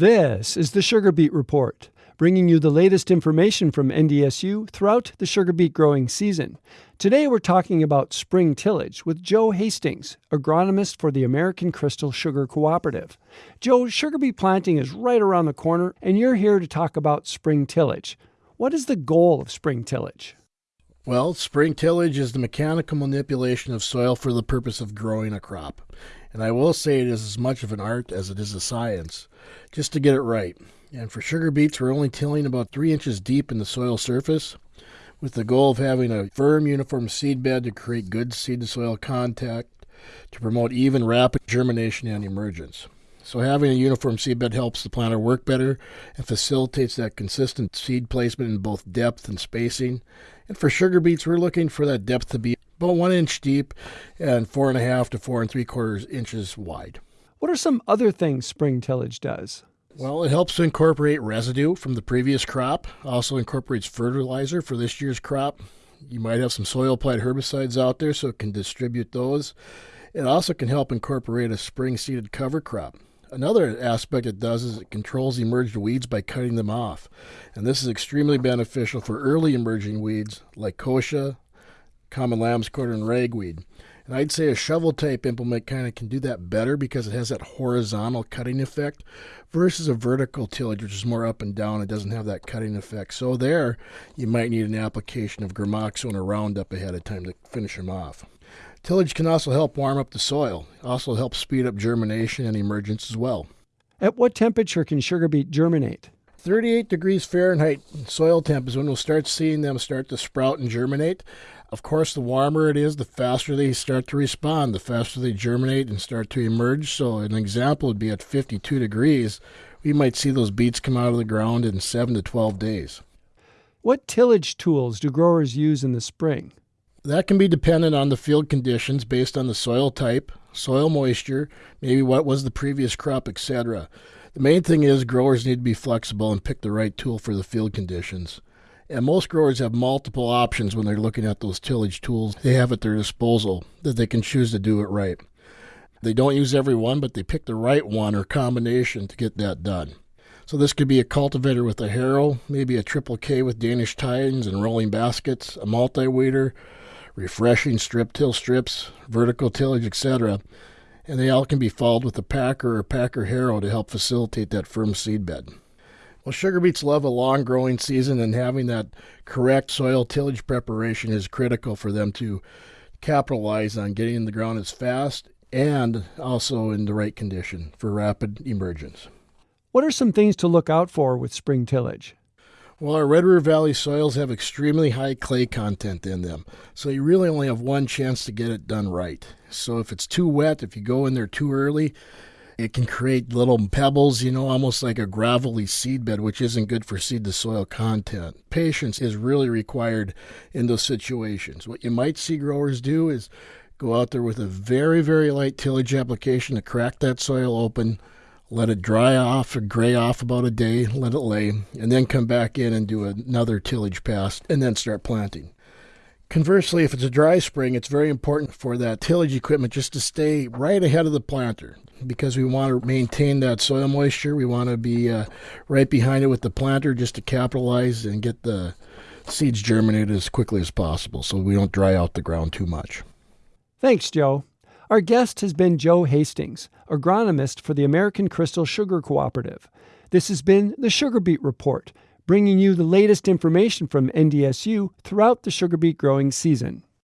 This is the Sugar Beet Report, bringing you the latest information from NDSU throughout the sugar beet growing season. Today we're talking about spring tillage with Joe Hastings, agronomist for the American Crystal Sugar Cooperative. Joe, sugar beet planting is right around the corner, and you're here to talk about spring tillage. What is the goal of spring tillage? Well, spring tillage is the mechanical manipulation of soil for the purpose of growing a crop. And I will say it is as much of an art as it is a science, just to get it right. And for sugar beets, we're only tilling about three inches deep in the soil surface with the goal of having a firm, uniform seed bed to create good seed to soil contact to promote even rapid germination and emergence. So having a uniform seedbed helps the planter work better and facilitates that consistent seed placement in both depth and spacing. And for sugar beets, we're looking for that depth to be about one inch deep and four and a half to four and three quarters inches wide. What are some other things spring tillage does? Well, it helps to incorporate residue from the previous crop, also incorporates fertilizer for this year's crop. You might have some soil applied herbicides out there, so it can distribute those. It also can help incorporate a spring seeded cover crop. Another aspect it does is it controls emerged weeds by cutting them off. And this is extremely beneficial for early emerging weeds like kochia, common lamb's quarter, and ragweed. And I'd say a shovel type implement kind of can do that better because it has that horizontal cutting effect versus a vertical tillage, which is more up and down. It doesn't have that cutting effect. So there, you might need an application of Gramoxone or Roundup ahead of time to finish them off. Tillage can also help warm up the soil. It also helps speed up germination and emergence as well. At what temperature can sugar beet germinate? 38 degrees Fahrenheit soil temp is when we'll start seeing them start to sprout and germinate. Of course, the warmer it is, the faster they start to respond, the faster they germinate and start to emerge. So, an example would be at 52 degrees, we might see those beets come out of the ground in 7 to 12 days. What tillage tools do growers use in the spring? That can be dependent on the field conditions based on the soil type, soil moisture, maybe what was the previous crop, etc. The main thing is growers need to be flexible and pick the right tool for the field conditions. And most growers have multiple options when they're looking at those tillage tools they have at their disposal that they can choose to do it right. They don't use every one, but they pick the right one or combination to get that done. So this could be a cultivator with a harrow, maybe a triple K with Danish tines and rolling baskets, a multi-weeder, refreshing strip till strips, vertical tillage, etc. And they all can be followed with a packer or packer harrow to help facilitate that firm seed bed. Well, sugar beets love a long growing season, and having that correct soil tillage preparation is critical for them to capitalize on getting in the ground as fast and also in the right condition for rapid emergence. What are some things to look out for with spring tillage? Well, our Red River Valley soils have extremely high clay content in them, so you really only have one chance to get it done right. So if it's too wet, if you go in there too early, it can create little pebbles, you know, almost like a gravelly seed bed, which isn't good for seed to soil content. Patience is really required in those situations. What you might see growers do is go out there with a very, very light tillage application to crack that soil open, let it dry off or gray off about a day, let it lay, and then come back in and do another tillage pass and then start planting. Conversely, if it's a dry spring, it's very important for that tillage equipment just to stay right ahead of the planter because we want to maintain that soil moisture. We want to be uh, right behind it with the planter just to capitalize and get the seeds germinated as quickly as possible so we don't dry out the ground too much. Thanks, Joe. Our guest has been Joe Hastings, agronomist for the American Crystal Sugar Cooperative. This has been the Sugar Beet Report bringing you the latest information from NDSU throughout the sugar beet growing season.